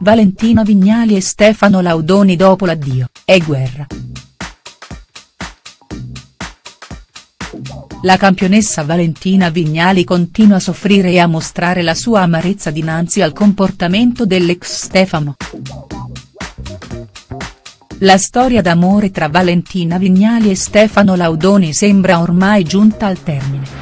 Valentina Vignali e Stefano Laudoni dopo l'addio, è guerra. La campionessa Valentina Vignali continua a soffrire e a mostrare la sua amarezza dinanzi al comportamento dell'ex Stefano. La storia d'amore tra Valentina Vignali e Stefano Laudoni sembra ormai giunta al termine.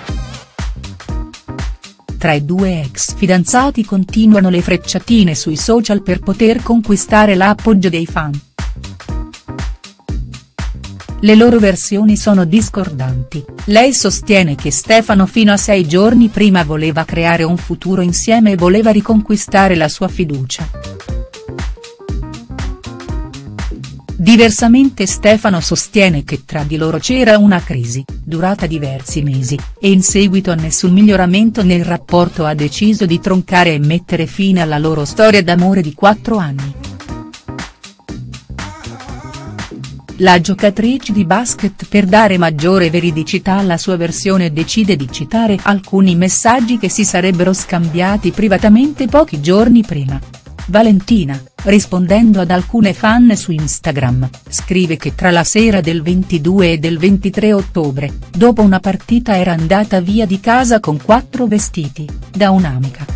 Tra i due ex fidanzati continuano le frecciatine sui social per poter conquistare l'appoggio dei fan. Le loro versioni sono discordanti, lei sostiene che Stefano fino a sei giorni prima voleva creare un futuro insieme e voleva riconquistare la sua fiducia. Diversamente Stefano sostiene che tra di loro c'era una crisi, durata diversi mesi, e in seguito a nessun miglioramento nel rapporto ha deciso di troncare e mettere fine alla loro storia d'amore di quattro anni. La giocatrice di basket per dare maggiore veridicità alla sua versione decide di citare alcuni messaggi che si sarebbero scambiati privatamente pochi giorni prima. Valentina, rispondendo ad alcune fan su Instagram, scrive che tra la sera del 22 e del 23 ottobre, dopo una partita era andata via di casa con quattro vestiti, da un'amica.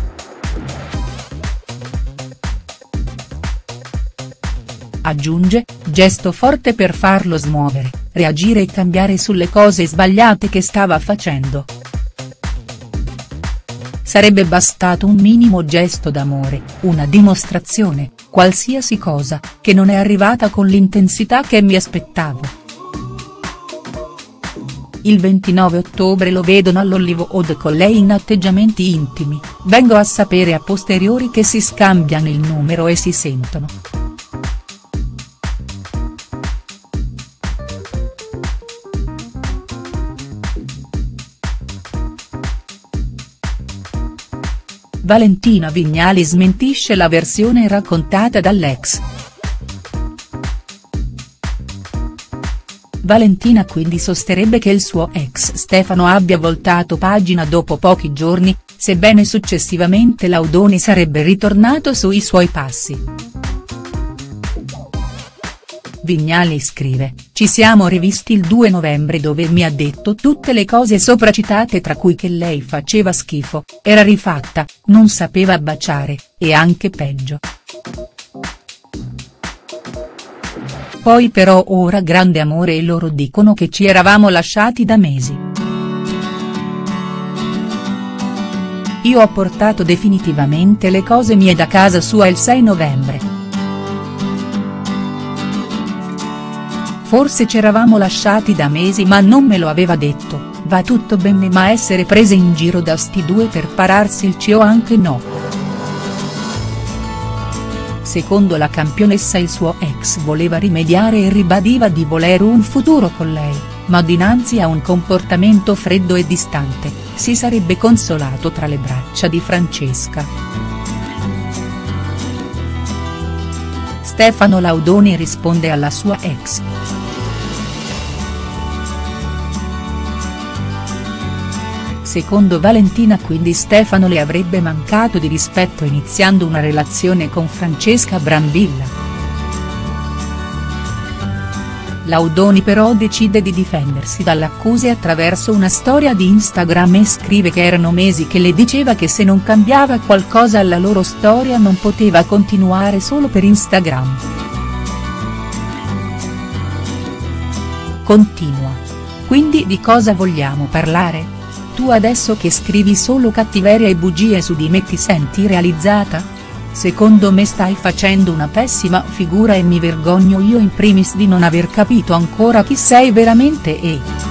Aggiunge, gesto forte per farlo smuovere, reagire e cambiare sulle cose sbagliate che stava facendo. Sarebbe bastato un minimo gesto d'amore, una dimostrazione, qualsiasi cosa, che non è arrivata con l'intensità che mi aspettavo. Il 29 ottobre lo vedono all'Hollywood con lei in atteggiamenti intimi, vengo a sapere a posteriori che si scambiano il numero e si sentono. Valentina Vignali smentisce la versione raccontata dall'ex. Valentina quindi sosterrebbe che il suo ex Stefano abbia voltato pagina dopo pochi giorni, sebbene successivamente Laudoni sarebbe ritornato sui suoi passi. Vignali scrive, ci siamo rivisti il 2 novembre dove mi ha detto tutte le cose sopracitate tra cui che lei faceva schifo, era rifatta, non sapeva baciare, e anche peggio. Poi però ora grande amore e loro dicono che ci eravamo lasciati da mesi. Io ho portato definitivamente le cose mie da casa sua il 6 novembre. Forse c'eravamo lasciati da mesi ma non me lo aveva detto, va tutto bene ma essere prese in giro da sti due per pararsi il cio anche no. Secondo la campionessa il suo ex voleva rimediare e ribadiva di voler un futuro con lei, ma dinanzi a un comportamento freddo e distante, si sarebbe consolato tra le braccia di Francesca. Stefano Laudoni risponde alla sua ex. Secondo Valentina quindi Stefano le avrebbe mancato di rispetto iniziando una relazione con Francesca Brambilla. Laudoni però decide di difendersi dalle accuse attraverso una storia di Instagram e scrive che erano mesi che le diceva che se non cambiava qualcosa alla loro storia non poteva continuare solo per Instagram. Continua. Quindi di cosa vogliamo parlare? Tu adesso che scrivi solo cattiveria e bugie su di me ti senti realizzata? Secondo me stai facendo una pessima figura e mi vergogno io in primis di non aver capito ancora chi sei veramente e.